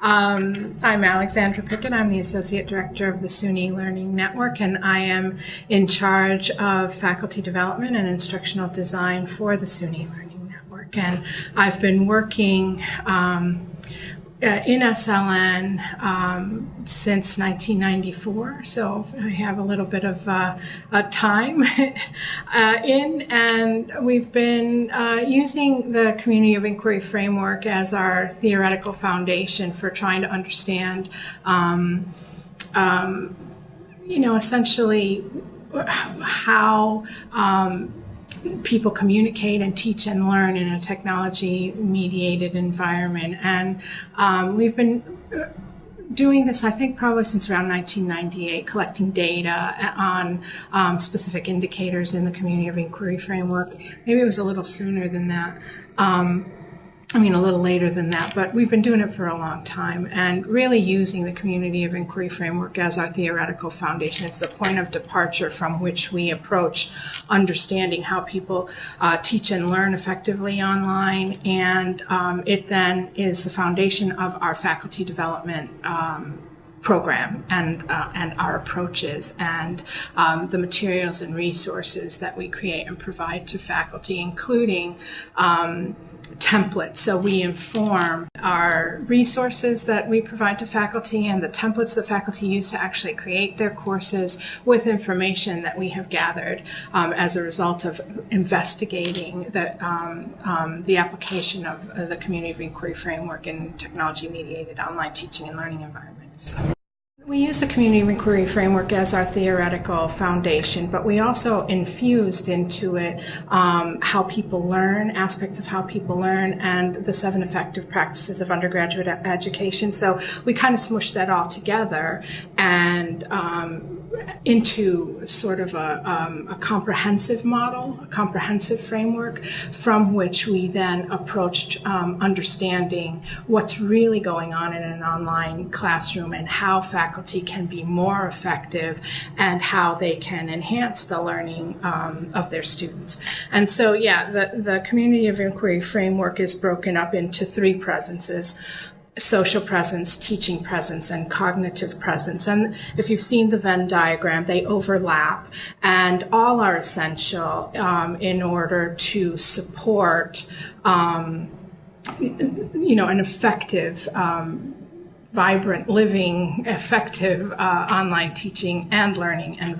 Um, I'm Alexandra Pickett. I'm the Associate Director of the SUNY Learning Network, and I am in charge of faculty development and instructional design for the SUNY Learning Network. And I've been working um, in SLN um, since 1994, so I have a little bit of uh, time. Uh, in, and we've been uh, using the Community of Inquiry framework as our theoretical foundation for trying to understand, um, um, you know, essentially how um, people communicate and teach and learn in a technology mediated environment. And um, we've been uh, doing this, I think, probably since around 1998, collecting data on um, specific indicators in the community of inquiry framework. Maybe it was a little sooner than that. Um, I mean, a little later than that, but we've been doing it for a long time and really using the community of inquiry framework as our theoretical foundation. It's the point of departure from which we approach understanding how people uh, teach and learn effectively online. And um, it then is the foundation of our faculty development um, program and uh, and our approaches and um, the materials and resources that we create and provide to faculty, including um, templates. So we inform our resources that we provide to faculty and the templates that faculty use to actually create their courses with information that we have gathered um, as a result of investigating the, um, um, the application of the community of inquiry framework in technology mediated online teaching and learning environments. We use the community inquiry framework as our theoretical foundation, but we also infused into it um, how people learn, aspects of how people learn, and the seven effective practices of undergraduate education. So we kind of smushed that all together and um, into sort of a, um, a, comprehensive model, a comprehensive framework from which we then approached um, understanding what's really going on in an online classroom and how faculty can be more effective and how they can enhance the learning um, of their students. And so, yeah, the, the community of inquiry framework is broken up into three presences social presence, teaching presence, and cognitive presence. And if you've seen the Venn diagram, they overlap and all are essential um, in order to support, um, you know, an effective, um, vibrant, living, effective uh, online teaching and learning environment.